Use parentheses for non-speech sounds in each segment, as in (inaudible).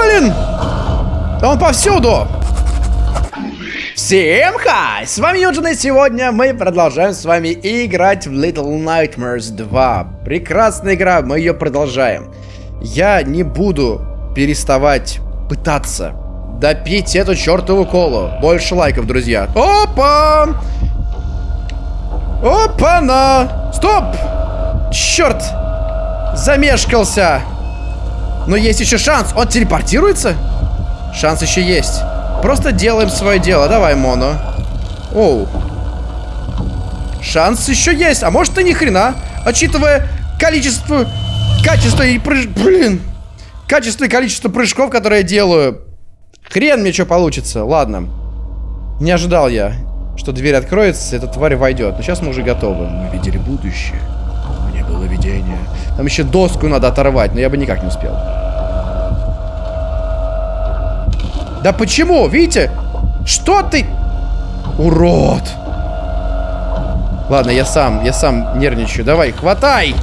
Блин! Он повсюду! Всем хай! С вами Юджин, и сегодня мы продолжаем с вами играть в Little Nightmares 2. Прекрасная игра, мы ее продолжаем. Я не буду переставать пытаться допить эту чертову колу. Больше лайков, друзья. Опа! Опа-на! Стоп! Черт! Замешкался! Но есть еще шанс. Он телепортируется? Шанс еще есть. Просто делаем свое дело. Давай, Моно. Оу. Шанс еще есть. А может и ни хрена. Учитывая количество... Качество и прыж... Блин. Качество и количество прыжков, которые я делаю. Хрен мне что получится. Ладно. Не ожидал я, что дверь откроется, эта тварь войдет. Но сейчас мы уже готовы. Мы видели будущее. Мне было видение. Там еще доску надо оторвать, но я бы никак не успел. Да почему? Видите? Что ты? Урод. Ладно, я сам, я сам нервничаю. Давай, хватай.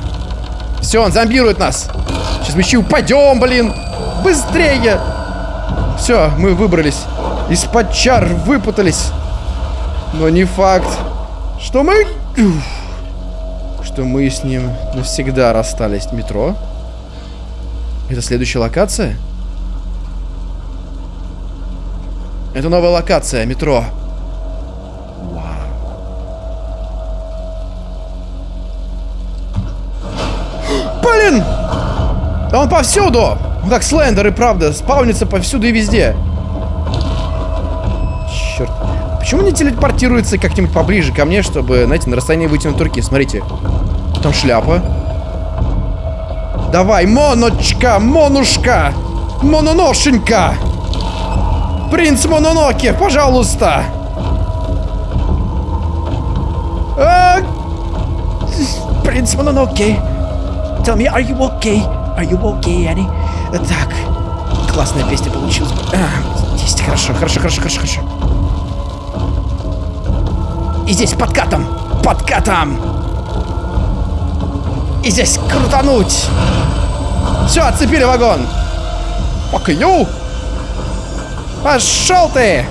Все, он зомбирует нас. Сейчас мы еще упадем, блин. Быстрее. Все, мы выбрались. Из-под чар выпутались. Но не факт, что мы... Что мы с ним навсегда расстались. Метро? Это следующая локация? Это новая локация, метро. Вау. Блин! Да он повсюду! Он как Слендер и правда, спаунится повсюду и везде. Черт. Почему не телепортируется как-нибудь поближе ко мне, чтобы, знаете, на расстоянии вытянутой руки? Смотрите. Там шляпа. Давай, моночка, монушка, мононошенька. Принц Мононоке, пожалуйста! А... Принц Мононоке. Tell me, are you okay? Are you okay, Annie? Так, классная песня получилась. А, есть, хорошо, хорошо, хорошо, хорошо, хорошо. И здесь подкатом, подкатом. И здесь крутануть. Все, отцепили вагон. You. Пошел ты!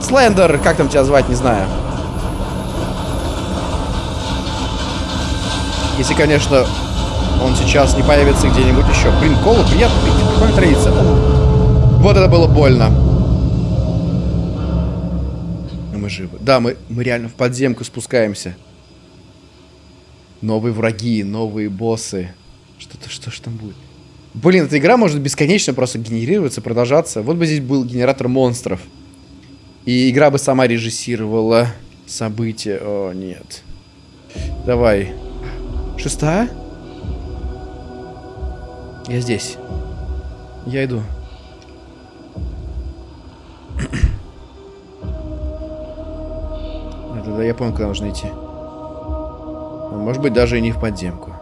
Слендер, как там тебя звать, не знаю. Если, конечно, он сейчас не появится где-нибудь еще. Блин, колу приятно пить, традиция. Вот это было больно. Живы. Да, мы, мы реально в подземку спускаемся. Новые враги, новые боссы. Что-то, что ж там будет? Блин, эта игра может бесконечно просто генерироваться, продолжаться. Вот бы здесь был генератор монстров. И игра бы сама режиссировала события. О, нет. Давай. Шестая? Я здесь. Я иду. Да, да, я понял, куда нужно идти. Может быть, даже и не в подземку.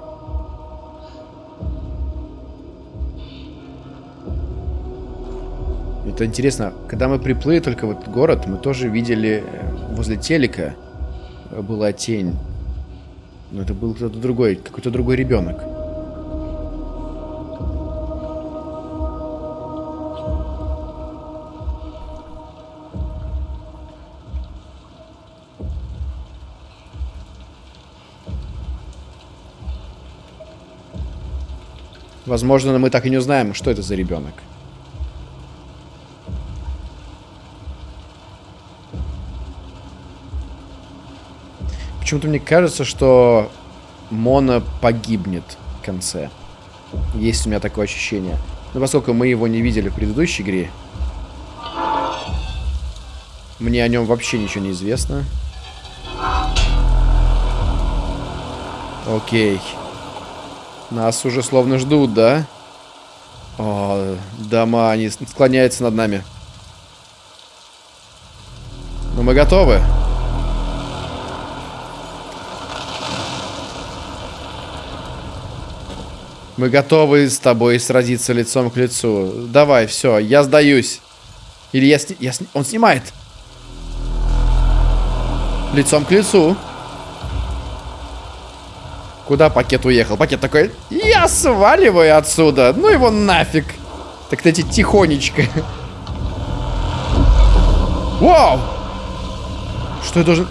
Это интересно, когда мы приплыли только в этот город, мы тоже видели э, возле телека была тень. Но это был кто-то другой, какой-то другой ребенок. Возможно, мы так и не узнаем, что это за ребенок. Почему-то мне кажется, что Мона погибнет в конце. Есть у меня такое ощущение. Но поскольку мы его не видели в предыдущей игре, мне о нем вообще ничего не известно. Окей. Нас уже словно ждут, да? О, дома, они склоняются над нами. Но мы готовы. Мы готовы с тобой сразиться лицом к лицу. Давай, все, я сдаюсь. Или я, сни... я сни... Он снимает. Лицом к лицу. Куда пакет уехал? Пакет такой, я сваливаю отсюда. Ну его нафиг. Так эти тихонечко. Вау! Что я должен...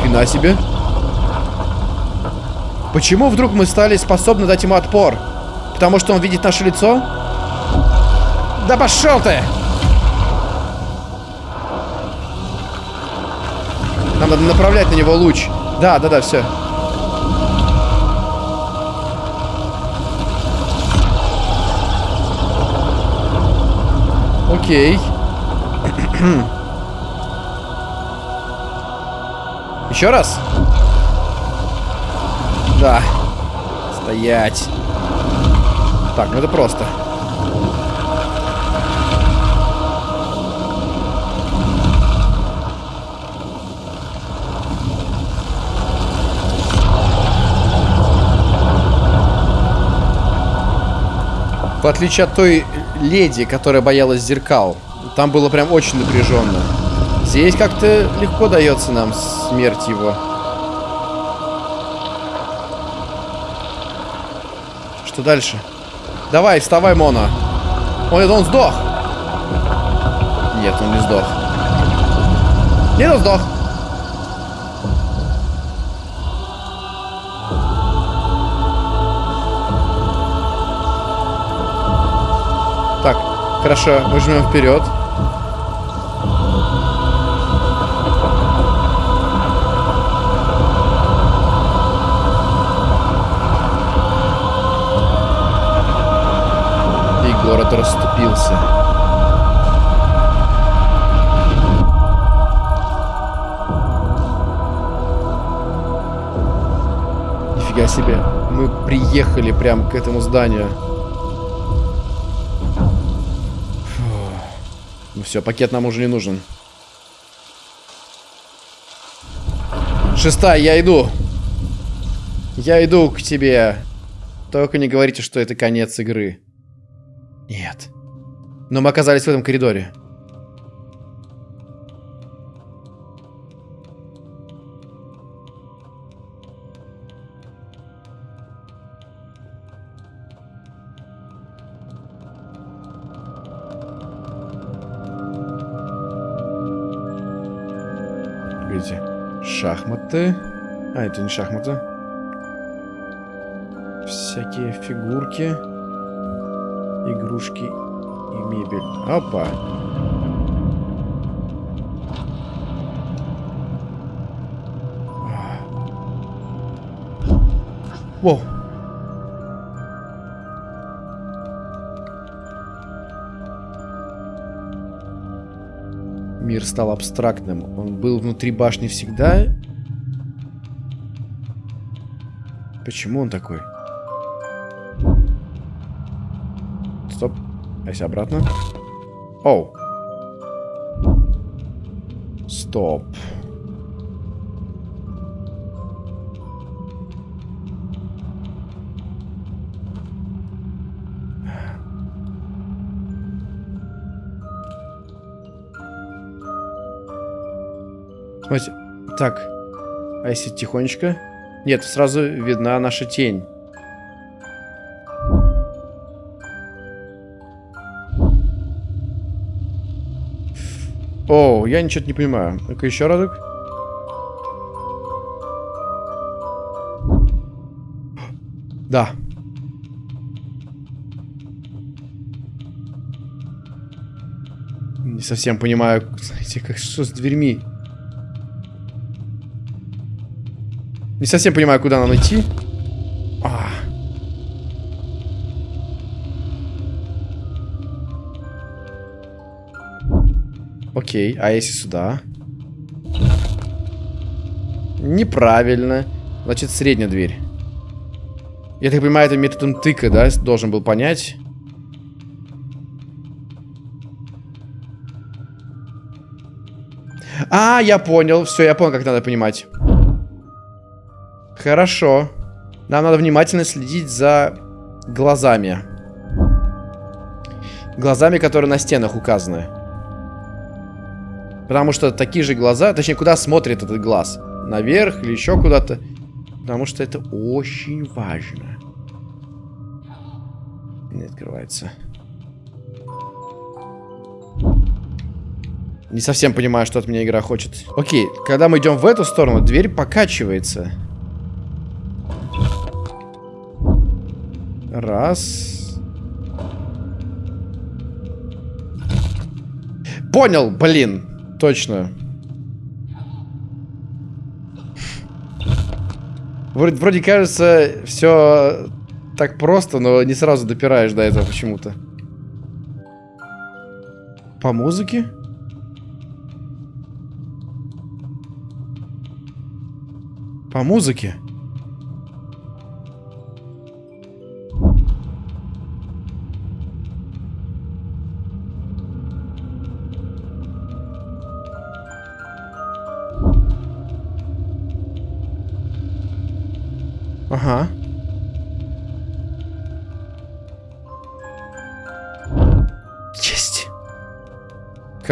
Хрена себе. Почему вдруг мы стали способны дать ему отпор? Потому что он видит наше лицо? Да пошел ты! Нам надо направлять на него луч. Да, да, да, все. Окей. (clears throat) Еще раз? Да. Стоять. Так, ну это просто. В отличие от той леди, которая боялась зеркал, там было прям очень напряженно. Здесь как-то легко дается нам смерть его. Что дальше? Давай, вставай, Мона. Это он сдох. Нет, он не сдох. Нет, он сдох. Хорошо, мы жмем вперед. И город расступился. Нифига себе. Мы приехали прямо к этому зданию. Все, пакет нам уже не нужен. Шестая, я иду. Я иду к тебе. Только не говорите, что это конец игры. Нет. Но мы оказались в этом коридоре. Это не шахматы. Всякие фигурки. Игрушки и мебель. Опа. Воу. Мир стал абстрактным. Он был внутри башни всегда. Почему он такой? Стоп. А если обратно? Оу. Стоп. Смотрите. Так. А если тихонечко? Нет, сразу видна наша тень. О, я ничего не понимаю. Ну-ка еще разок. Да. Не совсем понимаю, знаете, как что с дверьми. Не совсем понимаю, куда нам идти. А. Окей, а если сюда? Неправильно. Значит, средняя дверь. Я так понимаю, это методом тыка, да? Должен был понять. А, я понял. Все, я понял, как надо понимать. Хорошо. Нам надо внимательно следить за глазами. Глазами, которые на стенах указаны. Потому что такие же глаза... Точнее, куда смотрит этот глаз? Наверх или еще куда-то? Потому что это очень важно. Не открывается. Не совсем понимаю, что от меня игра хочет. Окей, когда мы идем в эту сторону, дверь покачивается. Раз. Понял, блин. Точно. Вроде, вроде кажется, все так просто, но не сразу допираешь до этого почему-то. По музыке? По музыке?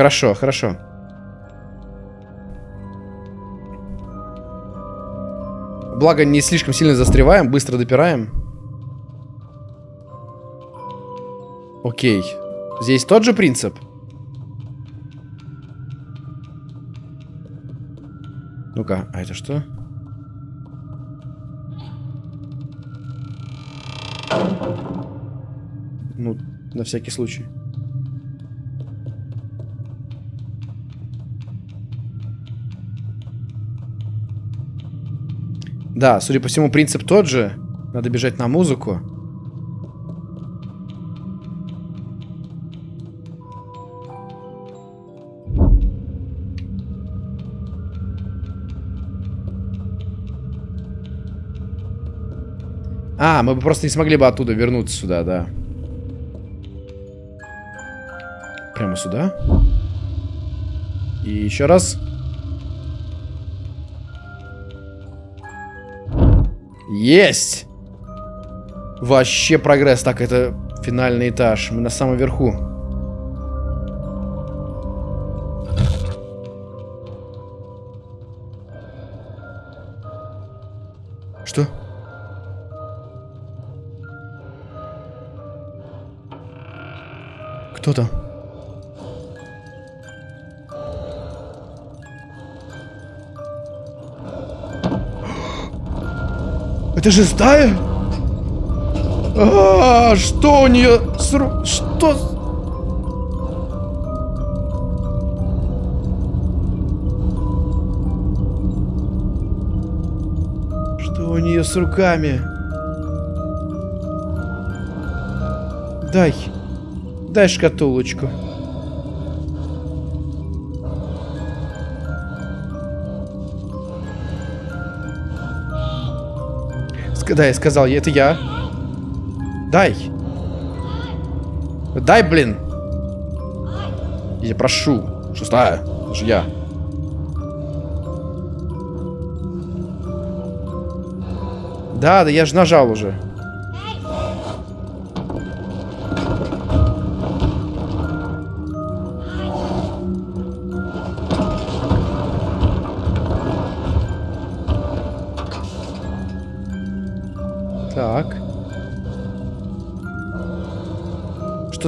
Хорошо, хорошо. Благо, не слишком сильно застреваем, быстро допираем. Окей. Здесь тот же принцип? Ну-ка, а это что? Ну, на всякий случай. Да, судя по всему, принцип тот же. Надо бежать на музыку. А, мы бы просто не смогли бы оттуда вернуться сюда, да. Прямо сюда. И еще раз. Есть! Вообще прогресс. Так, это финальный этаж. Мы на самом верху. Что? Кто там? Это же стая? А, что у нее с ру... Что? Что у нее с руками? Дай. Дай шкатулочку. Да, я сказал, это я. Дай. Дай, блин. Я прошу. Шестая. Это же я. Да, да я же нажал уже.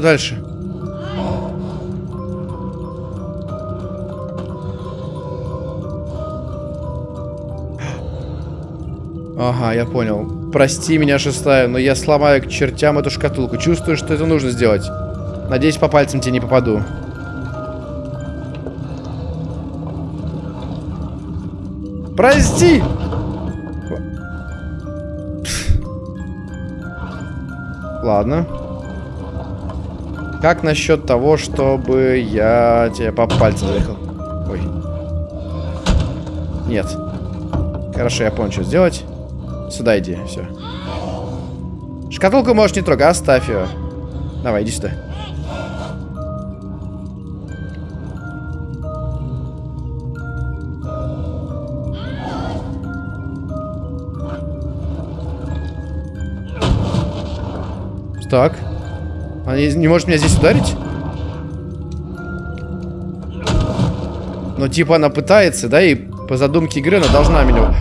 Дальше? Ага, я понял. Прости меня, шестая, но я сломаю к чертям эту шкатулку. Чувствую, что это нужно сделать. Надеюсь, по пальцам тебе не попаду. Прости! Ладно. Как насчет того, чтобы я тебе по пальцам заехал? Ой. Нет. Хорошо, я понял, что сделать. Сюда иди, все. Шкатулку можешь не трогать, оставь ее. Давай, иди сюда. Так. Он не может меня здесь ударить? Но типа она пытается, да, и по задумке игры она должна меня...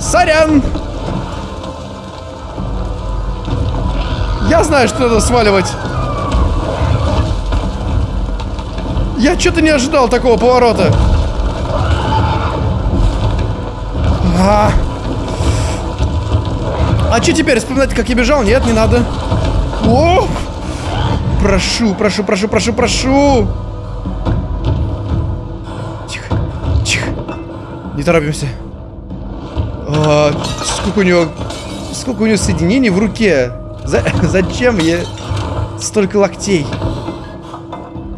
Сорян! Я знаю, что надо сваливать. Я что-то не ожидал такого поворота. А, а что теперь? Вспоминать, как я бежал? Нет, не надо. О! Прошу, прошу, прошу, прошу, прошу. Тихо, тихо. Не торопимся. А, сколько у него... Сколько у него соединений в руке? За, (laughs) зачем я столько локтей?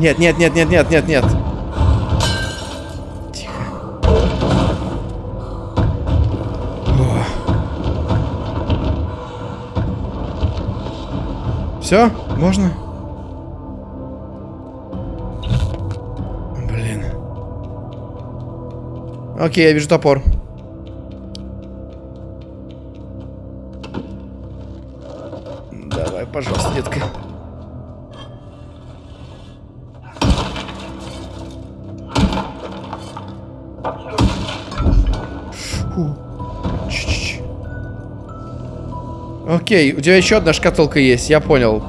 Нет, нет, нет, нет, нет, нет, нет. Тихо. О. Все? Можно? Блин. Окей, я вижу топор. Окей, у тебя еще одна шкатулка есть, я понял.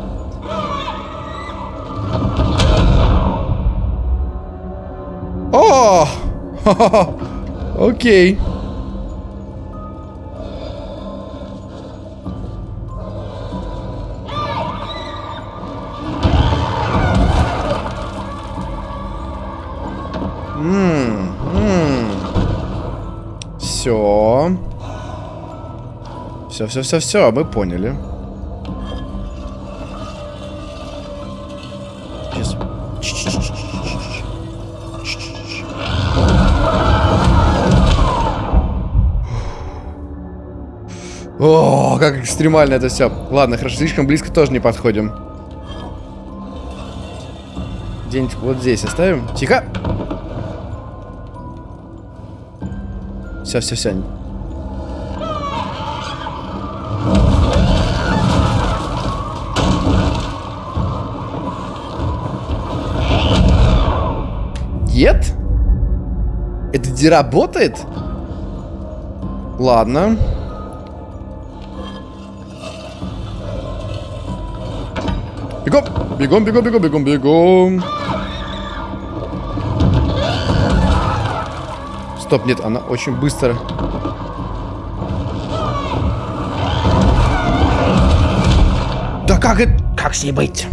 О! (laughs) Окей. Все. Все, все, все, все, мы поняли. Сейчас. О, как экстремально это все. Ладно, хорошо, слишком близко тоже не подходим. Где-нибудь вот здесь оставим. Тихо. Все, все, все. Нет? Это не работает? Ладно. Бегом! Бегом, бегом, бегом, бегом, бегом. Стоп, нет, она очень быстро. Да как это... Как с ней быть?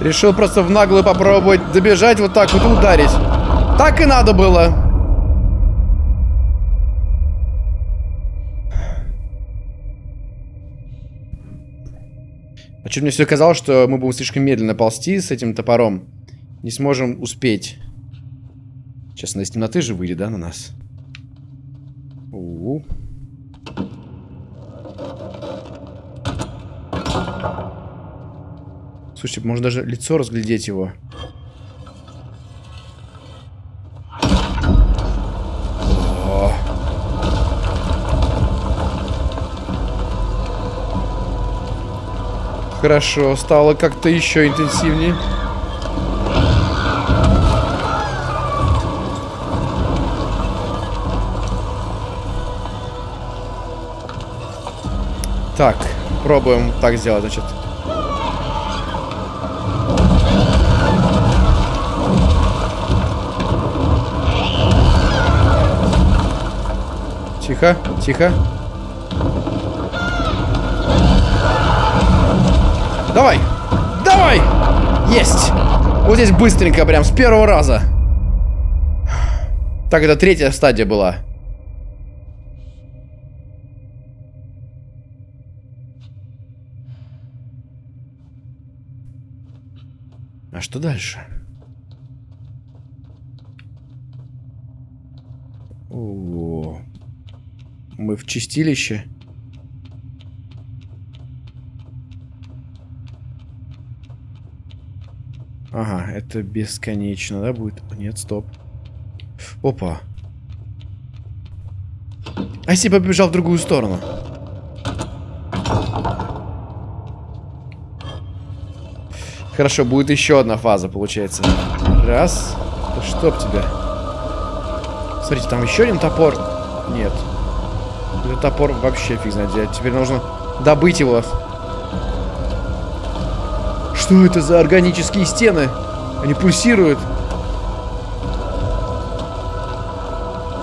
Решил просто в наглую попробовать добежать вот так вот и ударить. Так и надо было. А что мне все казалось, что мы будем слишком медленно ползти с этим топором. Не сможем успеть. Она из темноты же выйдет, да, на нас? У -у -у. Слушайте, можно даже лицо разглядеть его. Хорошо, стало как-то еще интенсивнее. Так, пробуем так сделать, значит. Тихо, тихо. Давай! Давай! Есть! Вот здесь быстренько, прям с первого раза. Так, это третья стадия была. А что дальше? О, мы в чистилище. Ага, это бесконечно, да, будет? Нет, стоп. Опа. А если побежал в другую сторону? Хорошо, будет еще одна фаза, получается. Раз. Да чтоб тебя. Смотрите, там еще один топор. Нет. Этот топор вообще фиг знает где. Теперь нужно добыть его. Что это за органические стены? Они пульсируют.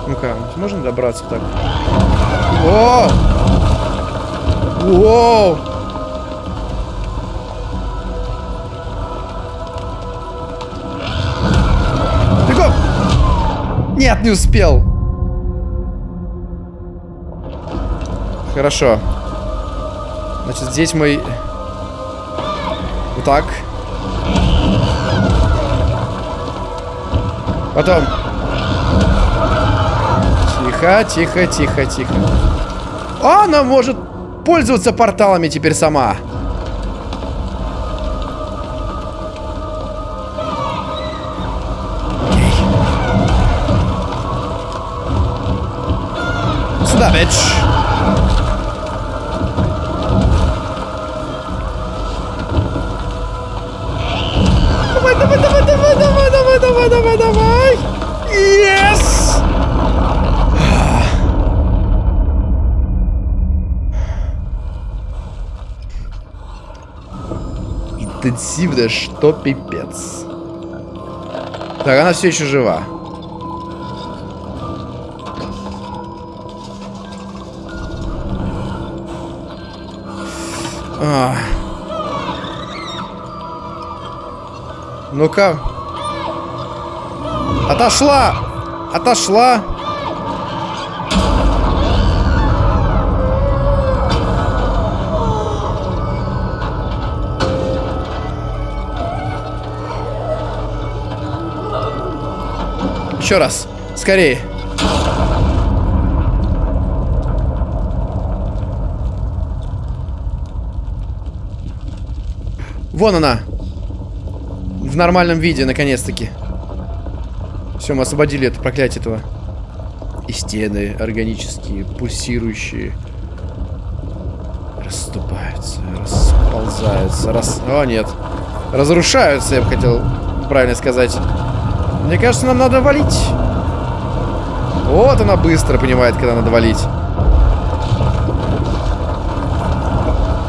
Ну-ка, можно добраться так? О! Воу! Бегом! Нет, не успел. Хорошо. Значит, здесь мы... Вот так. Потом. Тихо, тихо, тихо, тихо. Она может пользоваться порталами теперь сама. Сюда, бич. Интенсивно, что пипец. Так, она все еще жива. А. Ну-ка. Отошла! Отошла! Еще раз. Скорее. Вон она. В нормальном виде, наконец-таки. Все, мы освободили это проклятие этого. И стены органические, пульсирующие. Расступаются, расползаются, рас... О, нет. Разрушаются, я бы хотел правильно сказать. Мне кажется, нам надо валить. Вот она быстро понимает, когда надо валить.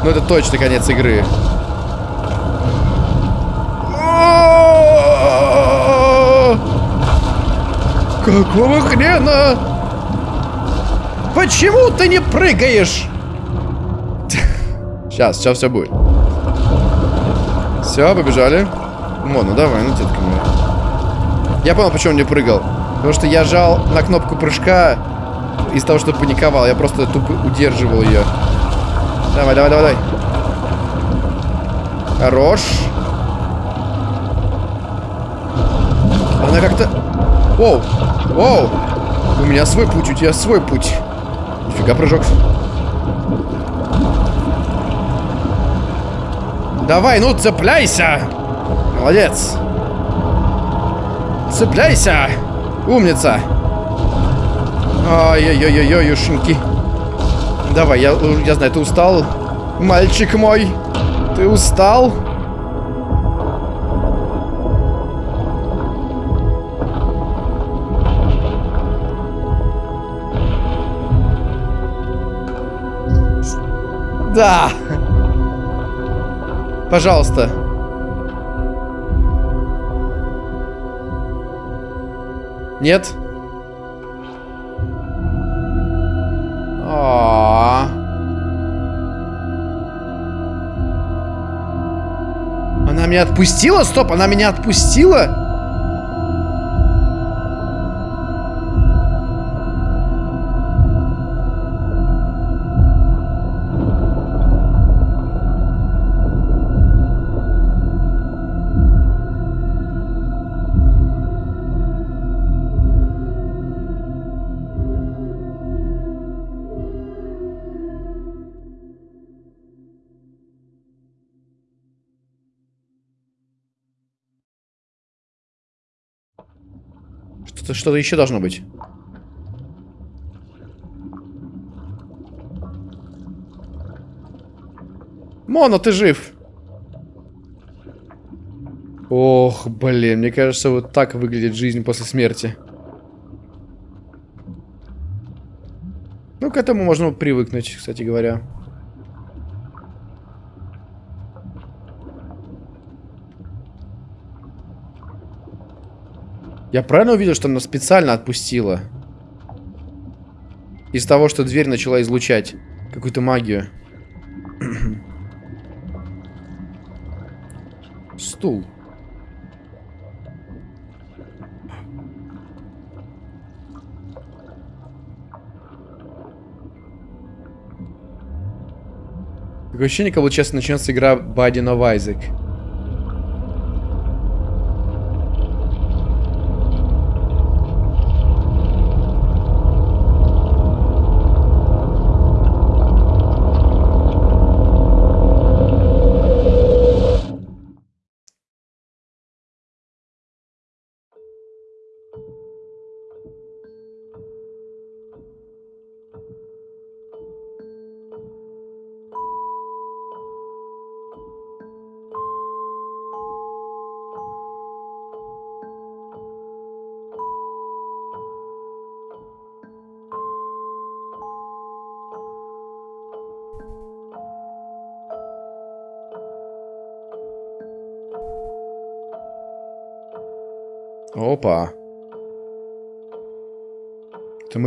Ну, это точно конец игры. Какого хрена? Почему ты не прыгаешь? Сейчас, сейчас все будет. Все, побежали. Мо, ну давай, ну детка моя. Я понял, почему он не прыгал. Потому что я жал на кнопку прыжка из-за того, что паниковал. Я просто тупо удерживал ее. Давай, давай, давай, давай. Хорош. Она как-то... Воу, воу. У меня свой путь, у тебя свой путь. Нифига прыжок. Давай, ну цепляйся. Молодец. Цепляйся! Умница! Ой-ой-ой-ой, ушинки. Давай, я, я знаю, ты устал? Мальчик мой, ты устал? Да! Пожалуйста. Нет? А, Она меня отпустила? Стоп, она меня отпустила? Что-то что, -то, еще должно быть. Моно, ты жив. Ох, блин, мне кажется, вот так выглядит жизнь после смерти. Ну, к этому можно привыкнуть, кстати говоря. Я правильно увидел, что она специально отпустила? Из того, что дверь начала излучать какую-то магию. (clears throat) Стул. Такое ощущение, как будто сейчас начнется игра Binding of Isaac.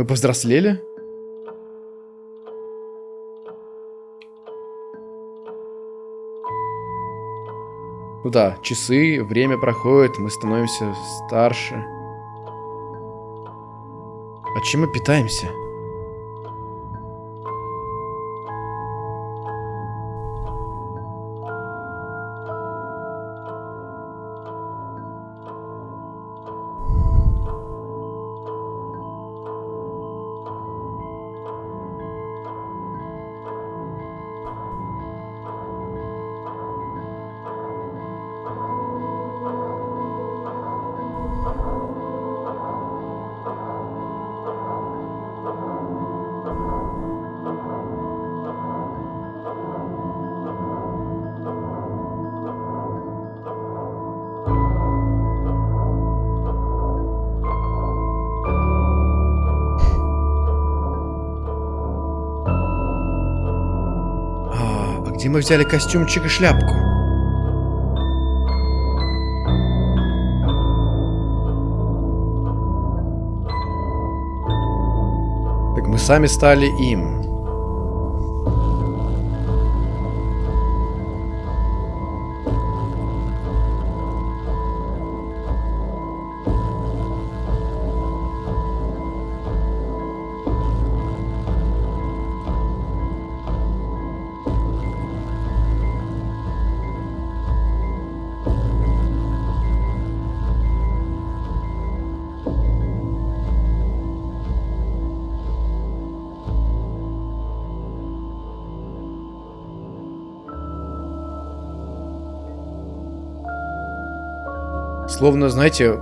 Мы повзрослели? Ну да, часы, время проходит, мы становимся старше. А чем мы питаемся? Где мы взяли костюмчик и шляпку? Так мы сами стали им. Словно, знаете,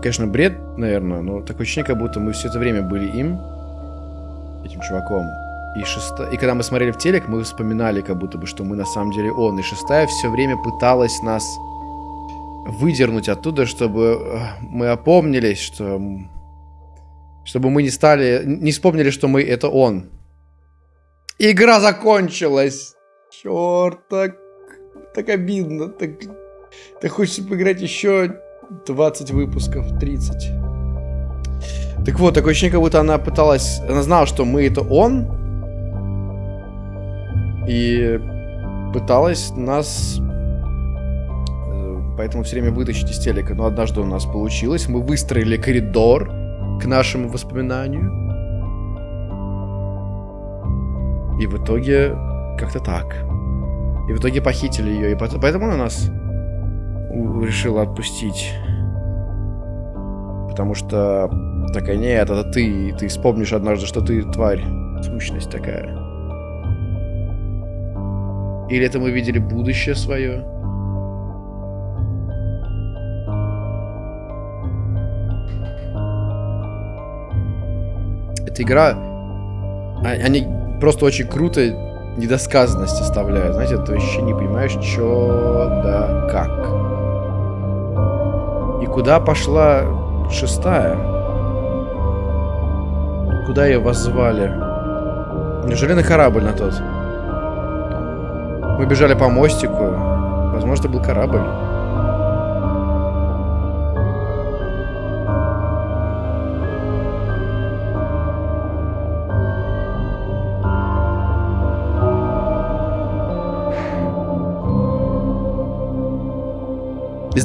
конечно, бред, наверное, но такое ощущение, как будто мы все это время были им, этим чуваком. И, шеста... и когда мы смотрели в телек, мы вспоминали, как будто бы, что мы на самом деле он. И шестая все время пыталась нас выдернуть оттуда, чтобы э, мы опомнились, что... Чтобы мы не стали... Не вспомнили, что мы это он. Игра закончилась! Черт, так... Так обидно, так... Так хочется поиграть еще 20 выпусков, 30. Так вот, такое ощущение, как будто она пыталась... Она знала, что мы это он. И пыталась нас... Э, поэтому все время вытащить из телека. Но однажды у нас получилось. Мы выстроили коридор к нашему воспоминанию. И в итоге как-то так. И в итоге похитили ее. И поэтому она нас решила отпустить. Потому что такая, нет, это ты, ты вспомнишь однажды, что ты тварь, сущность такая. Или это мы видели будущее свое? Эта игра, а, они просто очень круто недосказанность оставляют. Знаете, ты вообще не понимаешь, что да как. Куда пошла шестая? Куда ее воззвали? Неужели на корабль на тот? Мы бежали по мостику. Возможно, это был корабль.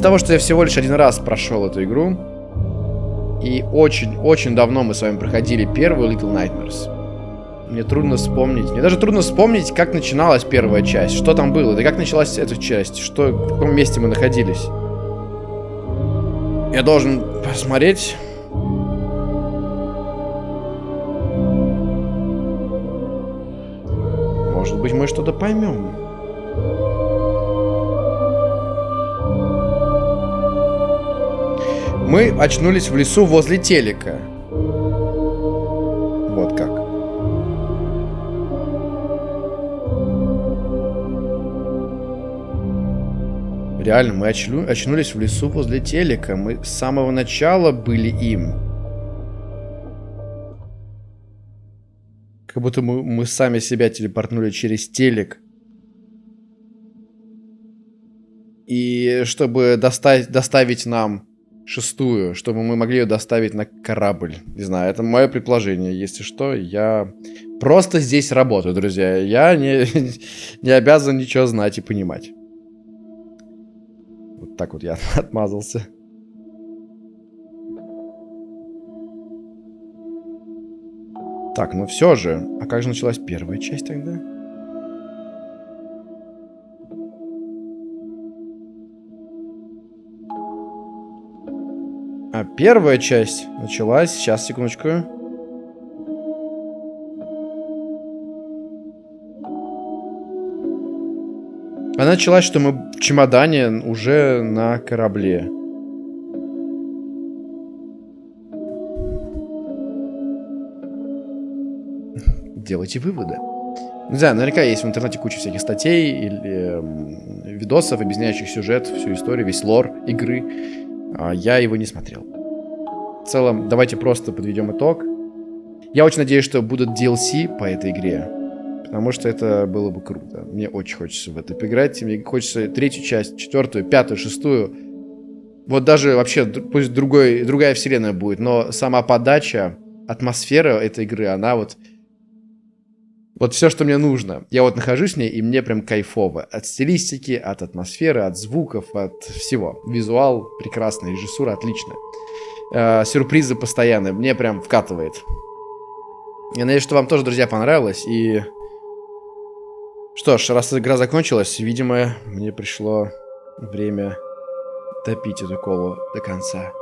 Из-за того, что я всего лишь один раз прошел эту игру, и очень-очень давно мы с вами проходили первую Little Nightmares, мне трудно вспомнить. Мне даже трудно вспомнить, как начиналась первая часть. Что там было, да как началась эта часть. Что, в каком месте мы находились. Я должен посмотреть... Может быть, мы что-то поймем. Мы очнулись в лесу возле телека. Вот как. Реально, мы очну очнулись в лесу возле телека. Мы с самого начала были им. Как будто мы, мы сами себя телепортнули через телек. И чтобы достать, доставить нам шестую, чтобы мы могли ее доставить на корабль. Не знаю, это мое предположение. Если что, я просто здесь работаю, друзья. Я не, (laughs) не обязан ничего знать и понимать. Вот так вот я (laughs) отмазался. Так, ну все же. А как же началась первая часть тогда? А первая часть началась... Сейчас, секундочку. Она началась, что мы в чемодане уже на корабле. (laughs) Делайте выводы. Не знаю, наверняка есть в интернете куча всяких статей или э, видосов, объясняющих сюжет, всю историю, весь лор игры. А я его не смотрел. В целом, давайте просто подведем итог. Я очень надеюсь, что будут DLC по этой игре. Потому что это было бы круто. Мне очень хочется в это поиграть. Мне хочется третью часть, четвертую, пятую, шестую. Вот даже вообще, пусть другой, другая вселенная будет, но сама подача, атмосфера этой игры, она вот вот все, что мне нужно. Я вот нахожусь в ней, и мне прям кайфово. От стилистики, от атмосферы, от звуков, от всего. Визуал прекрасный, режиссура отличная. Э, сюрпризы постоянные. Мне прям вкатывает. Я надеюсь, что вам тоже, друзья, понравилось. И... Что ж, раз игра закончилась, видимо, мне пришло время топить эту колу до конца.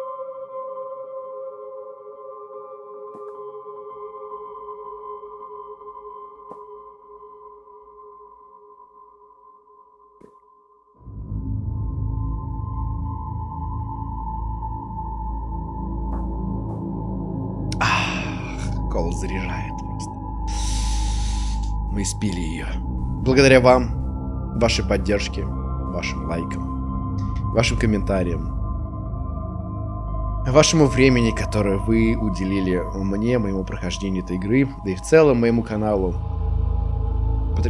Заряжает просто. Мы спили ее. Благодаря вам, вашей поддержке, вашим лайкам, вашим комментариям, вашему времени, которое вы уделили мне, моему прохождению этой игры, да и в целом моему каналу.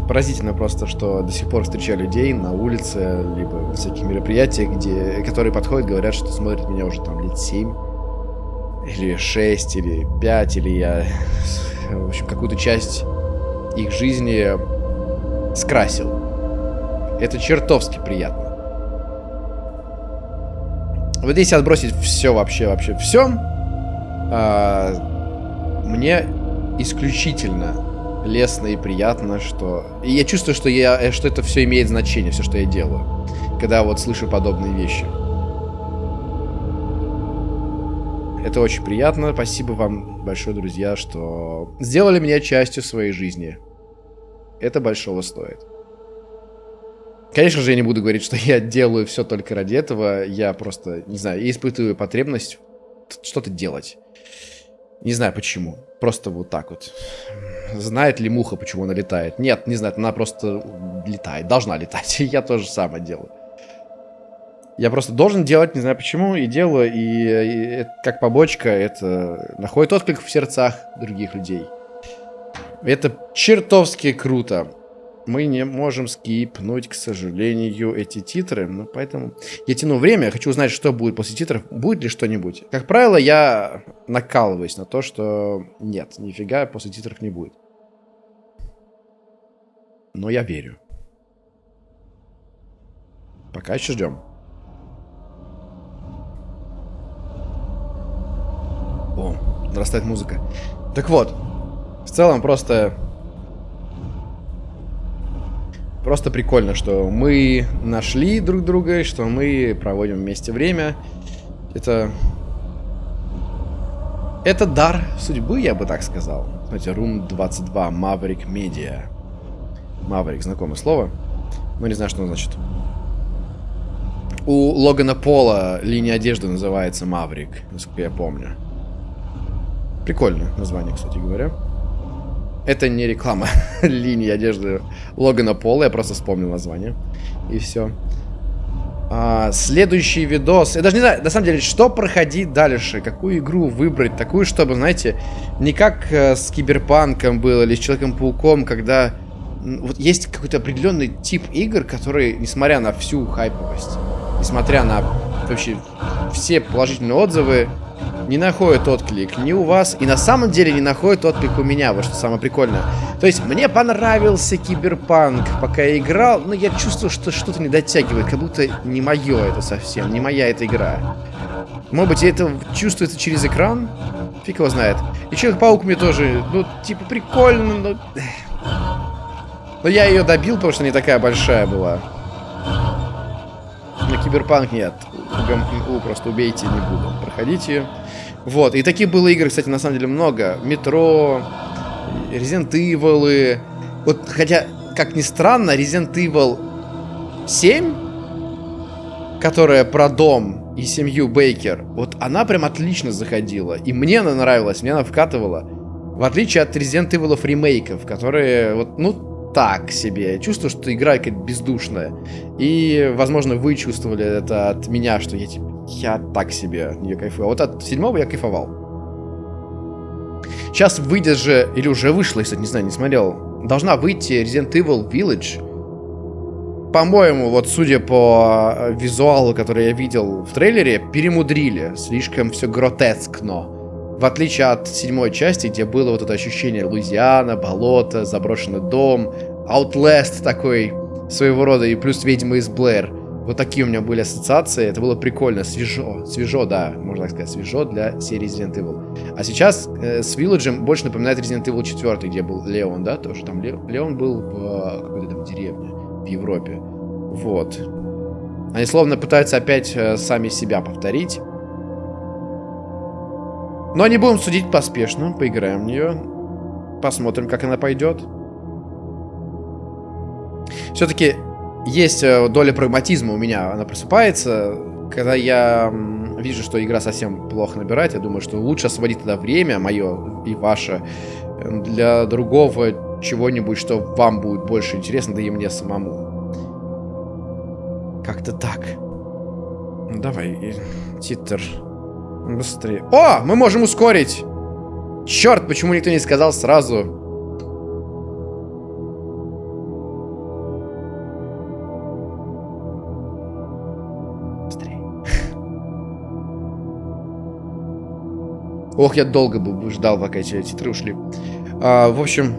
Поразительно просто, что до сих пор встречаю людей на улице, либо всяких мероприятиях, где, которые подходят, говорят, что смотрят меня уже там лет 7 или 6, или 5, или я, в общем, какую-то часть их жизни скрасил. Это чертовски приятно. Вот если отбросить все вообще, вообще все, а, мне исключительно лестно и приятно, что... И я чувствую, что, я, что это все имеет значение, все, что я делаю, когда вот слышу подобные вещи. Это очень приятно. Спасибо вам большое, друзья, что сделали меня частью своей жизни. Это большого стоит. Конечно же, я не буду говорить, что я делаю все только ради этого. Я просто, не знаю, испытываю потребность что-то делать. Не знаю почему. Просто вот так вот. Знает ли муха, почему она летает? Нет, не знает. Она просто летает. Должна летать. (laughs) Я тоже самое делаю. Я просто должен делать, не знаю почему, и делаю, и, и это, как побочка это находит отклик в сердцах других людей. Это чертовски круто. Мы не можем скипнуть, к сожалению, эти титры. Ну, поэтому я тяну время. Я хочу узнать, что будет после титров. Будет ли что-нибудь. Как правило, я накалываюсь на то, что нет, нифига после титров не будет. Но я верю. Пока еще ждем. О, нарастает музыка. Так вот, в целом просто... Просто прикольно, что мы нашли друг друга, что мы проводим вместе время. Это... Это дар судьбы, я бы так сказал. Смотрите, Room 22, Maverick Media. Maverick, знакомое слово. Но не знаю, что оно значит. У Логана Пола линия одежды называется Maverick, насколько я помню. Прикольное название, кстати говоря. Это не реклама (laughs) линии одежды Логана Пола, я просто вспомнил название. И все. А, следующий видос. Я даже не знаю, на самом деле, что проходить дальше. Какую игру выбрать. Такую, чтобы, знаете, не как э, с Киберпанком было или с Человеком-пауком, когда вот есть какой-то определенный тип игр, которые, несмотря на всю хайповость, несмотря на вообще все положительные отзывы, не находит отклик ни у вас, и на самом деле не находит отклик у меня, вот что самое прикольное. То есть, мне понравился Киберпанк, пока я играл, но я чувствую, что что-то не дотягивает, как будто не мое это совсем, не моя эта игра. Может быть, это чувствуется через экран? Фиг его знает. И Человек-паук мне тоже, ну, типа, прикольно, но... (sighs) Но я ее добил, потому что не такая большая была. На Киберпанк нет. У, просто убейте, не буду проходить ее. Вот, и таких было игр, кстати, на самом деле много. Метро, Resident Evil. Вот, хотя, как ни странно, Resident Evil 7, которая про дом и семью Бейкер, вот она прям отлично заходила. И мне она нравилась, мне она вкатывала. В отличие от Resident Evil ремейков, которые, вот, ну, так себе. Я чувствую, что игра какая-то бездушная. И, возможно, вы чувствовали это от меня, что я, типа, я так себе не кайфую. А вот от седьмого я кайфовал. Сейчас выйдет же, или уже вышла, если не знаю, не смотрел. Должна выйти Resident Evil Village. По-моему, вот судя по э, визуалу, который я видел в трейлере, перемудрили. Слишком все гротескно. В отличие от седьмой части, где было вот это ощущение Луизиана, болото, заброшенный дом, Outlast такой своего рода, и плюс Ведьма из Блэр. Вот такие у меня были ассоциации, это было прикольно, свежо, свежо, да, можно так сказать, свежо для серии Resident Evil. А сейчас э, с Village больше напоминает Resident Evil 4, где был Леон, да, тоже там Ле Леон был в э, какой-то там деревне в Европе. Вот. Они словно пытаются опять э, сами себя повторить. Но не будем судить поспешно. Поиграем в нее. Посмотрим, как она пойдет. Все-таки есть э, доля прагматизма у меня. Она просыпается. Когда я вижу, что игра совсем плохо набирает, я думаю, что лучше освободить тогда время, мое и ваше, э, для другого чего-нибудь, что вам будет больше интересно, да и мне самому. Как-то так. Ну, давай, титр. Быстрее. О, мы можем ускорить. Черт, почему никто не сказал сразу? Ох, я долго бы ждал, пока эти титры ушли. А, в общем...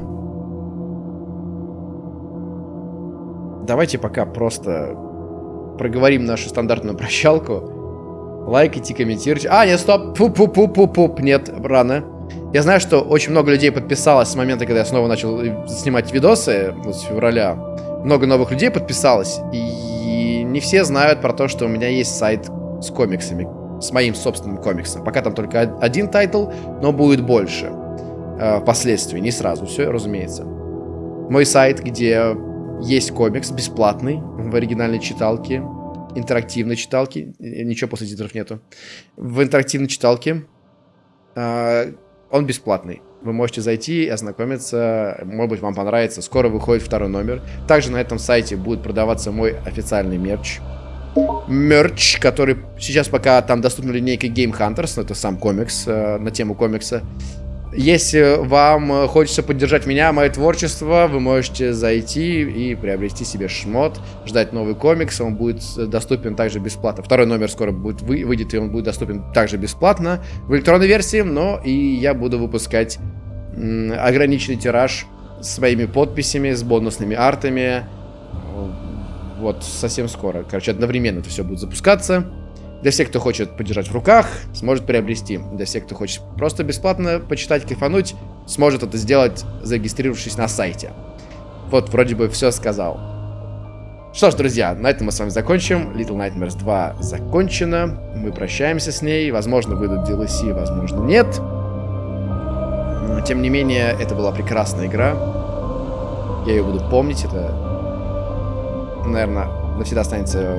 Давайте пока просто проговорим нашу стандартную прощалку. Лайкайте, комментируйте. А, нет, стоп. Пуп-пуп-пуп-пуп. Нет, рано. Я знаю, что очень много людей подписалось с момента, когда я снова начал э, снимать видосы, вот с февраля. Много новых людей подписалось. И не все знают про то, что у меня есть сайт с комиксами. С моим собственным комиксом. Пока там только один title, но будет больше. Э, впоследствии, не сразу. Все, разумеется. Мой сайт, где есть комикс бесплатный в оригинальной читалке интерактивной читалки. Ничего после титров нету. В интерактивной читалке э, он бесплатный. Вы можете зайти ознакомиться. Может быть, вам понравится. Скоро выходит второй номер. Также на этом сайте будет продаваться мой официальный мерч. Мерч, который сейчас пока там доступна линейка Game Hunters, ну, это сам комикс, э, на тему комикса. Если вам хочется поддержать меня, мое творчество, вы можете зайти и приобрести себе шмот, ждать новый комикс, он будет доступен также бесплатно. Второй номер скоро будет вы, выйдет, и он будет доступен также бесплатно в электронной версии, но и я буду выпускать ограниченный тираж своими подписями, с бонусными артами. Вот, совсем скоро. Короче, одновременно это все будет запускаться. Для всех, кто хочет подержать в руках, сможет приобрести. Для всех, кто хочет просто бесплатно почитать, кайфануть, сможет это сделать, зарегистрировавшись на сайте. Вот, вроде бы все сказал. Что ж, друзья, на этом мы с вами закончим. Little Nightmares 2 закончена. Мы прощаемся с ней. Возможно, выйдут DLC, возможно, нет. Но, тем не менее, это была прекрасная игра. Я ее буду помнить. Это, наверное, навсегда останется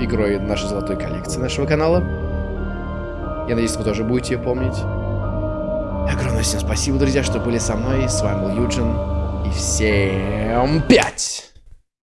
игрой нашей золотой коллекции нашего канала. Я надеюсь, вы тоже будете ее помнить. Огромное всем спасибо, друзья, что были со мной. С вами был Юджин. И всем пять!